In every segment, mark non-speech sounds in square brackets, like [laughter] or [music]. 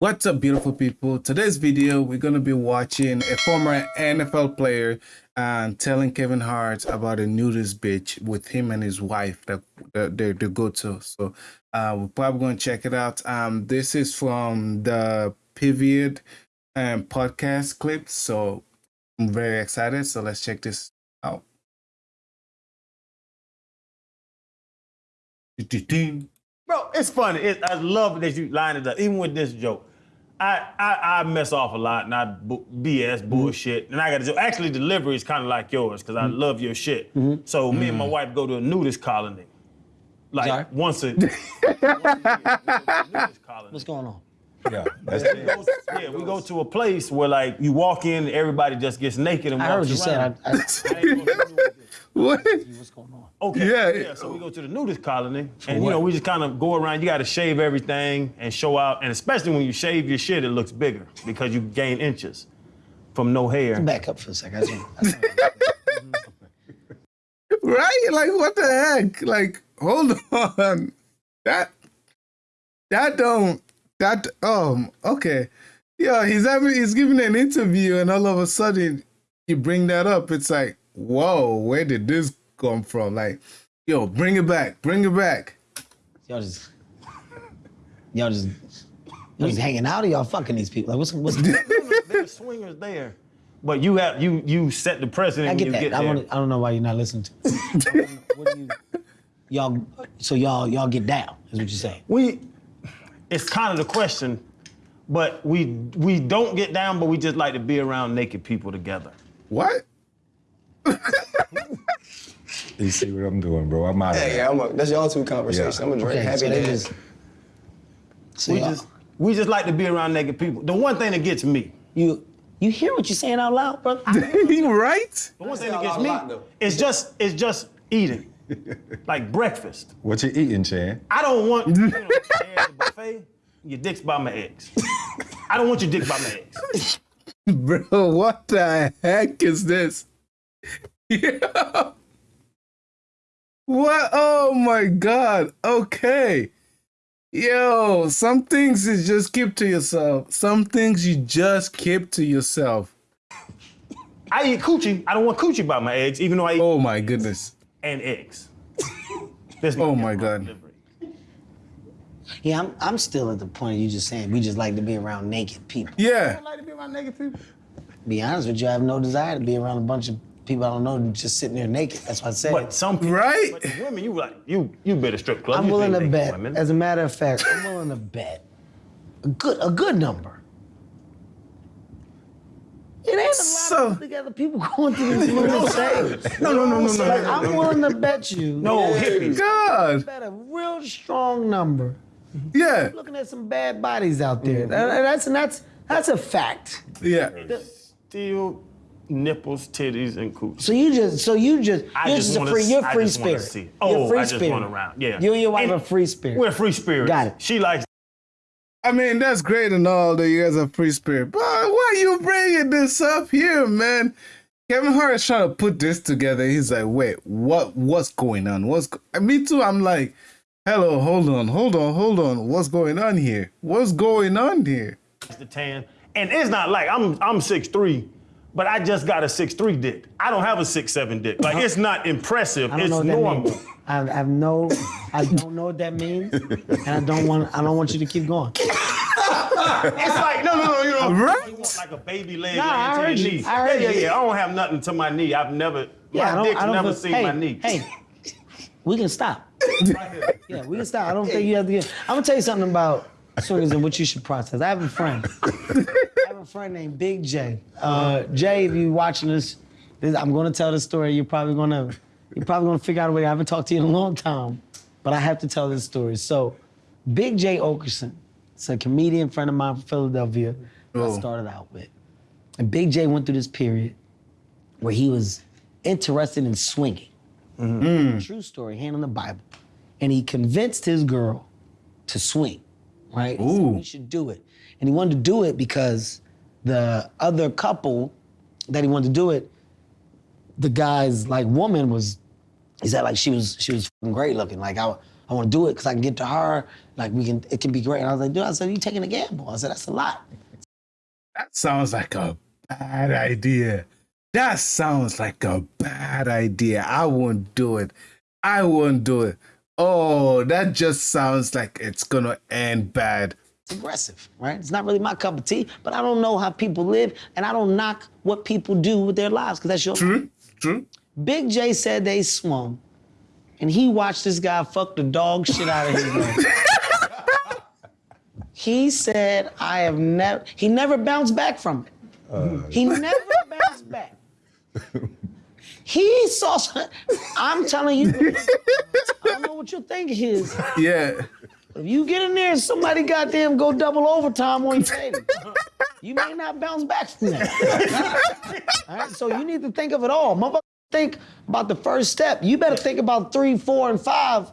What's up, beautiful people? Today's video, we're going to be watching a former NFL player and telling Kevin Hart about a nudist bitch with him and his wife that, they, they go to. So uh, we're probably going to check it out. Um, this is from the Pivot um, podcast clip. So I'm very excited. So let's check this out. Bro, it's funny. It, I love that you line it up, even with this joke. I, I, I mess off a lot and I bu- BS mm-hmm. bullshit. And I got to do Actually, delivery is kind of like yours because I mm-hmm. love your shit. Mm-hmm. So me and my wife go to a nudist colony. Like Sorry? once a, [laughs] once a year, we go to a colony. What's going on? Yeah, that's We go- yeah, we go to a place where like you walk in, and everybody just gets naked and I heard walks what you said. I, I, [laughs] I ain't gonna. [laughs] What? what's going on? Okay. Yeah. Yeah. So we go to the nudist colony, and you what? know we just kind of go around. You got to shave everything and show out, and especially when you shave your shit, it looks bigger because you gain inches from no hair. Back up for a second. I just- I just- [laughs] right? Like what the heck? Like hold on. That that don't that um okay. Yeah, he's having he's giving an interview and all of a sudden you bring that up. It's like, whoa, where did this come from? Like, yo, bring it back, bring it back. y'all just, y'all just, y'all just hanging out or y'all fucking these people? Like, what's, what's, [laughs] There's swingers there, but you have you you set the precedent I when get you that. get I, there. wanna, I don't know why you're not listening to. me. [laughs] you, y'all, so y'all, y'all get down, is what you're saying. we, it's kind of the question, but we we don't get down, but we just like to be around naked people together. What? [laughs] you see what I'm doing, bro. I'm out of Yeah, yeah, I'm a, that's y'all two conversation. Yeah. I'm a drink Okay, happy so they just, so We just we just like to be around naked people. The one thing that gets me, you, you hear what you're saying out loud, brother? [laughs] right? the one thing that gets lot, me a lot, is just it's just eating, [laughs] like breakfast. What you eating, Chan? I don't want [laughs] you know, there at the buffet. Your dick's by my eggs. I don't want your dick by my eggs. Bro, what the heck is this? Yeah. What? Oh my god. Okay. Yo, some things is just keep to yourself. Some things you just keep to yourself. I eat coochie. I don't want coochie by my eggs, even though I eat Oh my goodness. and eggs. [laughs] This Oh my God. delivery. Yeah, I'm, I'm still at the point of you just saying we just like to be around naked people. Yeah. I like to be around naked people. Be honest with you, I have no desire to be around a bunch of people I don't know just sitting there naked. That's what I said. But some people, Right? But women, you like you you better strip club. I'm You willing to bet. Women. As a matter of fact, I'm willing to bet a good a good number. It ain't a lot So- of together people [laughs] going through these little things. no, no, no, no, no, Like no, I'm willing to bet you. no hippies. God. Bet a real strong number. Yeah. Looking at some bad bodies out there. Mm-hmm. And that's and that's that's a fact. Yeah. Still nipples, titties, and cooch. So you just so you just I you're just just a wanna free you're I free just spirit. see it. You're Oh, free I just spirit. want around. Yeah. You and your wife And are free spirit. We're free spirits. Got it. She likes I mean, that's great and all that you guys are free spirit, but why are you bringing this up here, man? Kevin Hart is trying to put this together. He's like, wait, what? What's going on? What's go-? Me too? I'm like, hello, hold on, hold on, hold on. What's going on here? What's going on here? the tan. And it's not like I'm I'm 6'3", but I just got a 6'3 dick. I don't have a 6'7 dick. Like uh-huh. it's not impressive. I don't It's know what that normal. means. I I have no, I don't know what that means, and I don't want, I don't want you to keep going. It's like no, no, no. You know, Right? you want like a baby leg Nah, I to heard your you. knee. I heard yeah, yeah, you. yeah. I don't have nothing to my knee. I've never. Yeah, I my don't, dick's I don't. never feel- seen hey, my knee. Hey, we can stop. Yeah, we can stop. I don't think you have to get. I'm gonna tell you something about swingers and what you should process. I have a friend. I have a friend named Big Jay. Uh, Jay, if you're watching this, this, I'm gonna tell this story. You're probably gonna, you're probably gonna figure out a way. I haven't talked to you in a long time, but I have to tell this story. So, Big Jay Oakerson, it's a comedian friend of mine from Philadelphia. that I Oh. started out with, and Big Jay went through this period where he was interested in swinging. True story, hand on the Bible. And he convinced his girl to swing, right? Ooh. we should do it. And he wanted to do it because the other couple that he wanted to do it, the guy's like woman was, he said like she was she was great looking. Like I, I want to do it because I can get to her. Like we can, it can be great. And I was like, dude, I said, you taking a gamble? I said, that's a lot. That sounds like a bad idea. That sounds like a bad idea. I won't do it. I won't do it. Oh, that just sounds like it's gonna end bad. It's aggressive, right? It's not really my cup of tea, but I don't know how people live, and I don't knock what people do with their lives because that's your. True, true. Big Jay said they swung, and he watched this guy fuck the dog shit out of his leg. [laughs] he said, "I have never." He never bounced back from it. Uh, he never bounced back. He saw. some- I'm telling you, I don't know what you think is. Yeah. If you get in there and somebody goddamn go double overtime on your lady, you may not bounce back from that. all right, so you need to think of it all. Motherfucker, think about the first step. You better think about three, four, and five.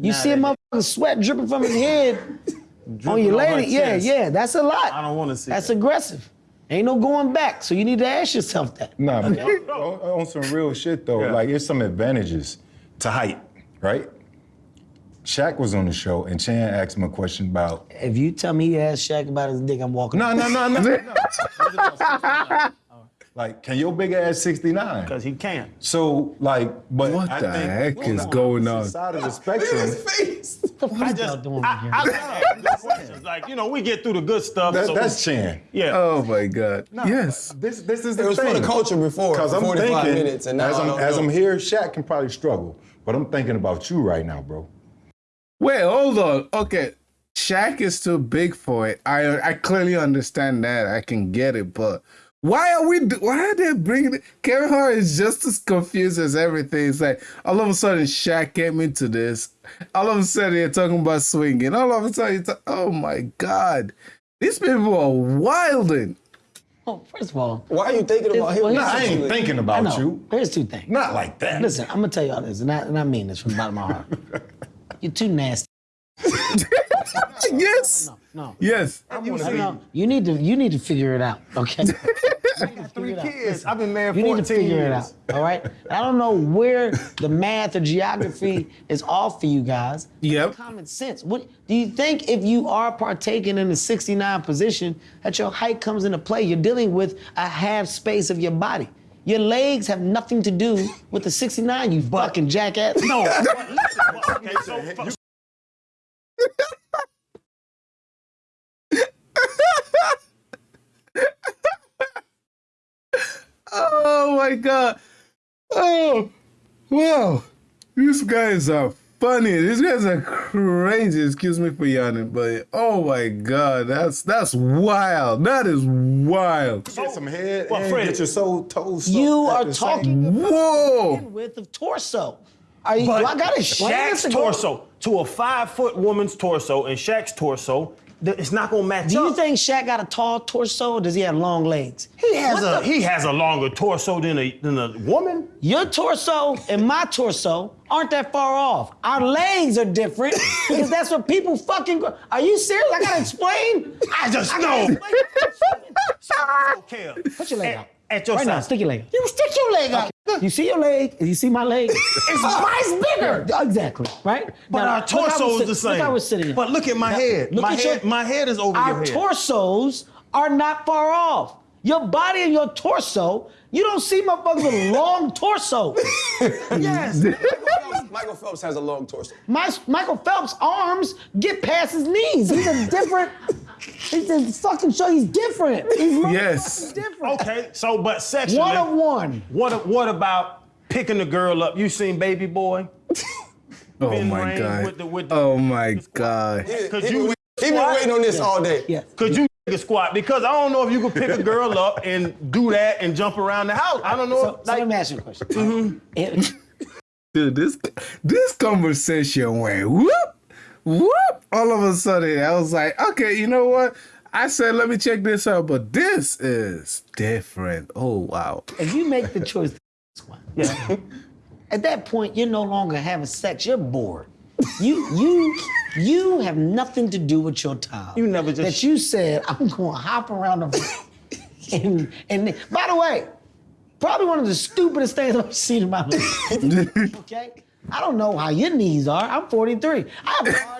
You see a that- motherfucker sweat dripping from his head on Dripping your on lady. Yeah, yeah, that's a lot. I don't want to see That's that. aggressive. Ain't no going back. So you need to ask yourself that. Nah, but [laughs] on, on some real shit though, Yeah. like it's some advantages to height, right? Shaq was on the show and Chan asked him a question about. If you tell me he asked Shaq about his dick, I'm walking. No, no, no, no. no. [laughs] like, can your big ass 69? Because he can. So, like, but What I the think heck on is the going on? Side of the spectrum. [laughs] What the fuck I y'all just, doing I, here? I, like asking good questions. Like, you know, we get through the good stuff. That, so that's Chan. yeah. Oh my God. No, yes. This, this is the It was for the culture before, Because I'm 45 thinking, minutes, and now as I I'm, as. I'm here, Shaq can probably struggle. But I'm thinking about you right now, bro. Wait, hold on. Okay. Shaq is too big for it. I I clearly understand that. I can get it, but why are we? Why are they bringing it? Kevin Hart is just as confused as everything. It's like all of a sudden Shaq came into this. All of a sudden you're talking about swinging. All of a sudden, you talk, oh my god, these people are wilding. Oh, first of all, Why are you thinking about him? Well, Nah, I ain't sexually? thinking about you. Here's two things. Not like that. Listen, I'm gonna tell y'all this, and I, and I mean this from the bottom of my heart. [laughs] You're too nasty. [laughs] [laughs] Yes, No, yes. no, no. You need to you need to figure it out, okay? [laughs] Three it out. kids. I've been married You 14 need to figure it out, all right? I don't know where the math or geography is off for you guys. Yep. Common sense. What do you think if you are partaking in the 69 position that your height comes into play? You're dealing with a half space of your body. Your legs have nothing to do with the 69, you fucking jackass. [laughs] No, But listen, but, okay, so, Oh my god. Oh, wow. These guys are funny. These guys are crazy. Excuse me for yawning, but oh my god, that's that's wild. That is wild. Get some head Well, and Freddie, get your soul toes. you are talking Whoa. width of torso. Are you, but do I gotta explain Shaq's torso to a five foot woman's torso and Shaq's torso, th- it's not gonna match Do you think Shaq got a tall torso or does he have long legs? he has What a he has a longer torso than a than a woman? Your torso and my torso aren't that far off. Our legs are different [laughs] because that's what people fucking. Go- are you serious? I gotta explain. I just I know. [laughs] Okay. Put your leg At- out. At your right now, stick your leg. out. You stick your leg out. You see your leg? You see my leg? [laughs] It's mine's bigger. Exactly. Right. But Now, our look we're torso is the same. Look how we're sitting. But look at my Now, head. look my at head. your- my head is over Our your head. torsos are not far off. Your body and your torso, you don't see motherfuckers with [laughs] long torso. [laughs] yes. Michael Phelps has a long torso. My, Michael Phelps' arms get past his knees. He's a different. He's just fucking show he's different. He's Yes. different. Okay, so but sexually. One of one. What what about picking the girl up? You seen Baby Boy? [laughs] Oh my god. with the- with the- oh my god. Could he, you he been waiting on this all day. Yeah. could you nigga [laughs] squat? Because I don't know if you could pick a girl up and do that and jump around the house. I don't know. So, if, so like, let me ask you a question. Mm-hmm. It- Dude, this this conversation went whoop, whoop. All of a sudden, I was like, okay, you know what? I said, let me check this out, but this is different. Oh wow. if you make the choice to squat, yeah. [laughs] at that point you're no longer having sex. You're bored. You you you have nothing to do with your time. You never just- that you said I'm going to hop around the [laughs] and and by the way, probably one of the stupidest things I've seen in my life. [laughs] okay, I don't know how your knees are. I'm 43. I have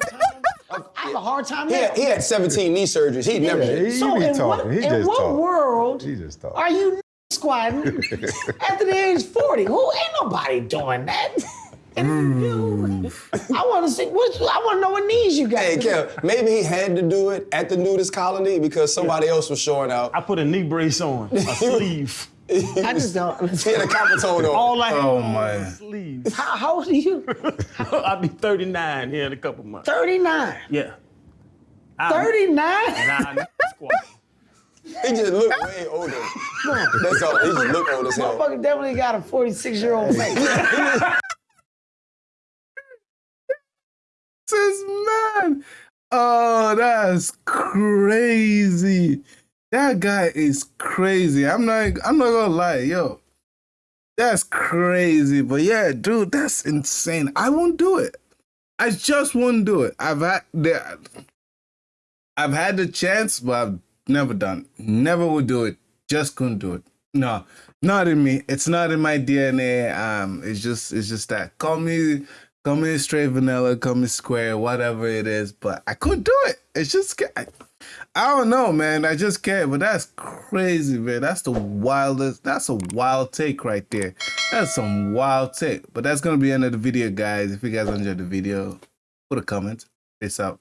a hard time. I have a hard time He now. had, he had 17 knee surgeries. He never Yeah, did. he- so be in what, talking. He in just what talk. world He just talk. are you squatting [laughs] after the age 40? Who ain't nobody doing that? And you- mm. I want to see. What, I want to know what knees you got. Hey, Kev, maybe he had to do it at the nudist colony because somebody else was showing out. I put a knee brace on, a [laughs] sleeve. I just don't. [laughs] He had a copper-tone on. All I had Oh, on man. was a sleeve. How, how old are you? [laughs] I'll be 39 here in a couple months. 39. Yeah. 39? And I squat. [laughs] He just looked way older. That's all. He just looked old as hell. Motherfucker definitely got a 46 year old face. Says man. Oh, that's crazy. That guy is crazy. I'm not I'm not gonna lie, yo. That's crazy. But yeah, dude, that's insane. I won't do it. I just won't do it. I've had the I've had the chance, but I've never done. Never would do it. Just couldn't do it. No, not in me. It's not in my DNA. Um, it's just it's just that. Call me call me straight vanilla, call me square, whatever it is. But I couldn't do it. It's just I, I don't know, man. I just can't. But that's crazy, man. That's the wildest. That's a wild take right there. That's some wild take. But that's gonna be the end of the video, guys. If you guys enjoyed the video, put a comment. Peace out.